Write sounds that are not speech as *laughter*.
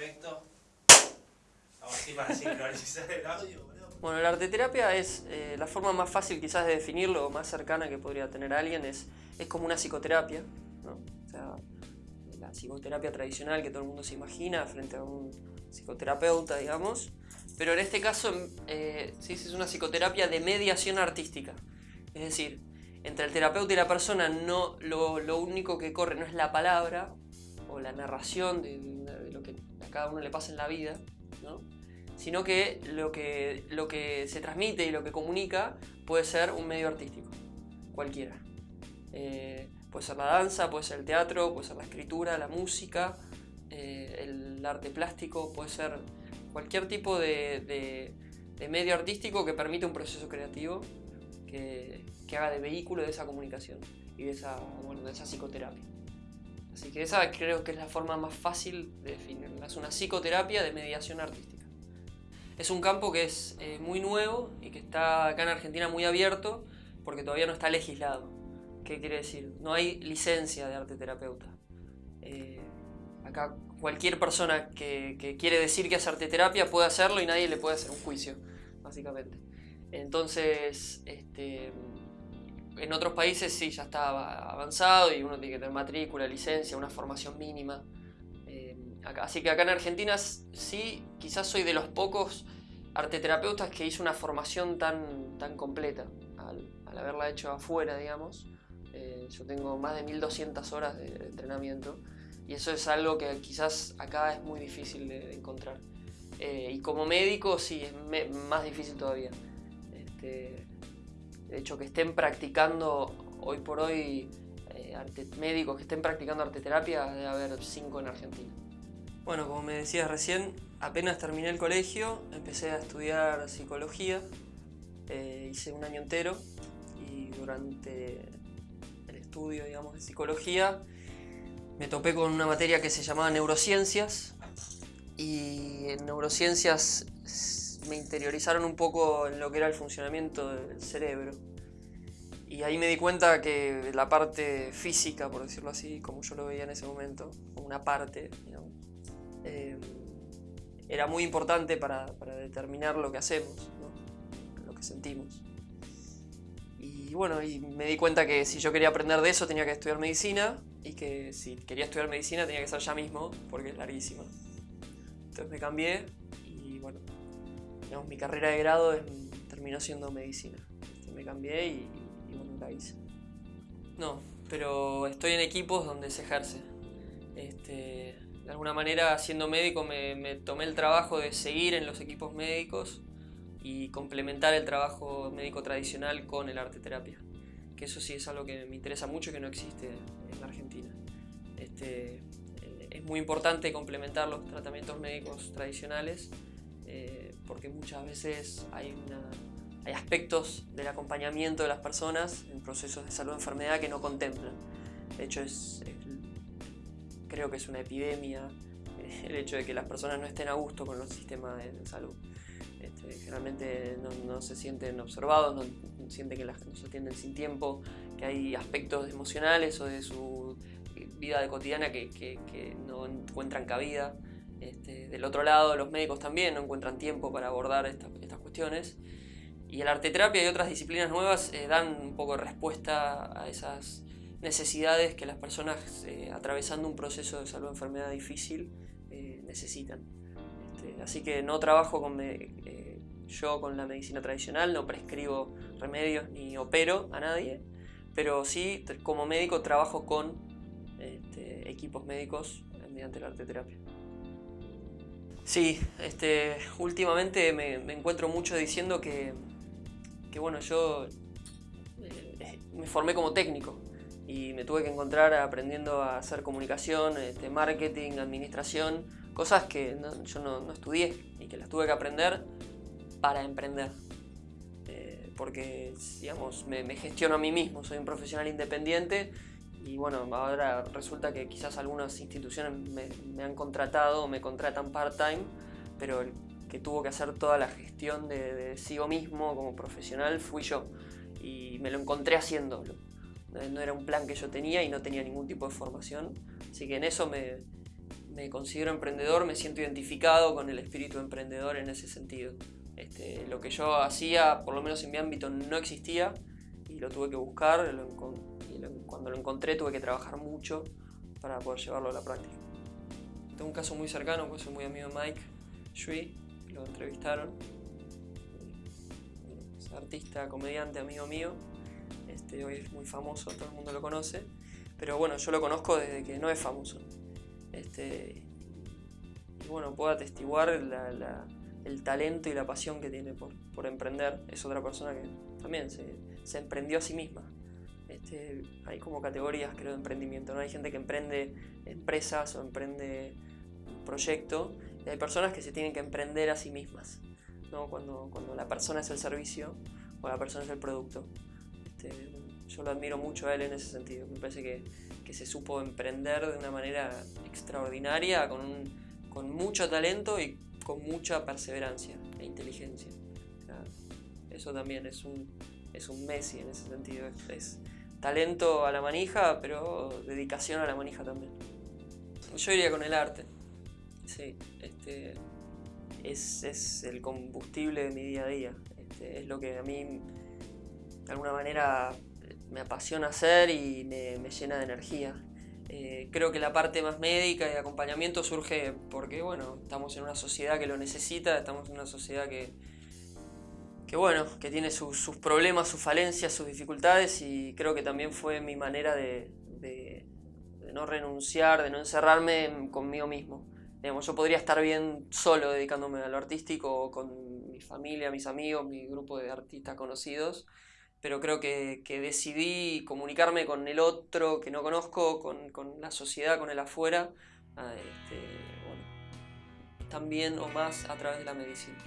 Perfecto. Vamos así para sincronizar el audio. Bueno, la arteterapia es eh, la forma más fácil quizás de definirlo, o más cercana que podría tener alguien, es, es como una psicoterapia, ¿no? O sea, la psicoterapia tradicional que todo el mundo se imagina frente a un psicoterapeuta, digamos, pero en este caso eh, sí, es una psicoterapia de mediación artística, es decir, entre el terapeuta y la persona no, lo, lo único que corre no es la palabra o la narración de, de lo que cada uno le pasa en la vida, ¿no? sino que lo, que lo que se transmite y lo que comunica puede ser un medio artístico, cualquiera. Eh, puede ser la danza, puede ser el teatro, puede ser la escritura, la música, eh, el arte plástico, puede ser cualquier tipo de, de, de, medio artístico que permita un proceso creativo que, que, haga de vehículo de esa comunicación y de esa, bueno, de esa psicoterapia. Así que esa creo que es la forma más fácil de definirla. Es una psicoterapia de mediación artística. Es un campo que es eh, muy nuevo y que está acá en Argentina muy abierto porque todavía no está legislado. ¿Qué quiere decir? No hay licencia de arte terapeuta. Eh, acá cualquier persona que, que, quiere decir que hace arte terapia puede hacerlo y nadie le puede hacer un juicio, básicamente. Entonces, este, en otros países sí, ya está avanzado y uno tiene que tener matrícula, licencia, una formación mínima. Acá. Así que acá en Argentina sí, quizás soy de los pocos arteterapeutas que hizo una formación tan, tan completa al, al haberla hecho afuera, digamos. Eh, yo tengo más de 1200 horas de, de, entrenamiento y eso es algo que quizás acá es muy difícil de, de encontrar. Eh, y como médico sí, es me, más difícil todavía. Este, de hecho, que estén practicando hoy por hoy eh, médicos que estén practicando arteterapia, debe haber 5 en Argentina. Bueno, como me decías recién, apenas terminé el colegio, empecé a estudiar psicología, eh, hice un año entero y durante el estudio digamos, de psicología me topé con una materia que se llamaba neurociencias y en neurociencias me interiorizaron un poco en lo que era el funcionamiento del cerebro. Y ahí me di cuenta que la parte física, por decirlo así, como yo lo veía en ese momento, una parte, eh, era muy importante para, para, determinar lo que hacemos, lo que sentimos. Y bueno, y me di cuenta que si yo quería aprender de eso tenía que estudiar medicina y que si quería estudiar medicina tenía que ser ya mismo porque es larguísima. Entonces me cambié y bueno, digamos, mi carrera de grado es, terminó siendo medicina. Entonces me cambié y, y bueno, la hice. No, pero estoy en equipos donde se ejerce. Este, de alguna manera, siendo médico, me, me, tomé el trabajo de seguir en los equipos médicos y complementar el trabajo médico tradicional con el arte terapia. Que eso sí es algo que me interesa mucho que no existe en la Argentina. Este, es muy importante complementar los tratamientos médicos tradicionales eh, porque muchas veces hay, una, hay aspectos del acompañamiento de las personas en procesos de salud o enfermedad que no contemplan. De hecho, es, es creo que es una epidemia *laughs* el hecho de que las personas no estén a gusto con los sistemas de, salud. Este, generalmente no, no, se sienten observados, no sienten que las los atienden sin tiempo, que hay aspectos emocionales o de su vida cotidiana que, que, que no encuentran cabida. Este, del otro lado, los médicos también no encuentran tiempo para abordar esta, estas cuestiones. Y el arte terapia y otras disciplinas nuevas eh, dan un poco de respuesta a esas necesidades que las personas eh, atravesando un proceso de salud o enfermedad difícil eh, necesitan. Este, así que no trabajo con eh, yo con la medicina tradicional, no prescribo remedios ni opero a nadie, pero sí como médico trabajo con este, equipos médicos mediante la arte terapia. Sí, este, últimamente me, encuentro mucho diciendo que, que bueno, yo me formé como técnico, y me tuve que encontrar aprendiendo a hacer comunicación, este, marketing, administración, cosas que no, yo no, estudié y que las tuve que aprender para emprender. Eh, porque, digamos, me, gestiono a mí mismo, soy un profesional independiente y bueno, ahora resulta que quizás algunas instituciones me, me han contratado me contratan part-time, pero el que tuvo que hacer toda la gestión de, de sí mismo como profesional fui yo y me lo encontré haciéndolo no era un plan que yo tenía y no tenía ningún tipo de formación. Así que en eso me, me considero emprendedor, me siento identificado con el espíritu emprendedor en ese sentido. Este, lo que yo hacía, por lo menos en mi ámbito, no existía y lo tuve que buscar y cuando lo encontré tuve que trabajar mucho para poder llevarlo a la práctica. Tengo un caso muy cercano, pues soy muy amigo de Mike Shui, lo entrevistaron. Es artista, comediante, amigo mío. Este, hoy es muy famoso, todo el mundo lo conoce. Pero bueno, yo lo conozco desde que no es famoso. Este, y bueno, puedo atestiguar el talento y la pasión que tiene por, emprender. Es otra persona que también se, emprendió a sí misma. Este, hay como categorías, creo, de emprendimiento. ¿no? Hay gente que emprende empresas o emprende un proyecto y hay personas que se tienen que emprender a sí mismas. ¿no? Cuando, cuando la persona es el servicio o la persona es el producto. Este, yo lo admiro mucho a él en ese sentido. Me parece que que se supo emprender de una manera extraordinaria, con, con mucho talento y con mucha perseverancia e inteligencia. eso también es un, es un Messi en ese sentido. Es, talento a la manija, pero dedicación a la manija también. Yo iría con el arte. Sí, este, es, es el combustible de mi día a día. Este, es lo que a mí, de alguna manera, me apasiona hacer y me, llena de energía. Eh, creo que la parte más médica y de acompañamiento surge porque, bueno, estamos en una sociedad que lo necesita, estamos en una sociedad que, que bueno, que tiene sus, problemas, sus falencias, sus dificultades y creo que también fue mi manera de, no renunciar, de no encerrarme conmigo mismo. yo podría estar bien solo dedicándome a lo artístico con mi familia, mis amigos, mi grupo de artistas conocidos, pero creo que, decidí comunicarme con el otro que no conozco, con, la sociedad, con el afuera, este, también o más a través de la medicina.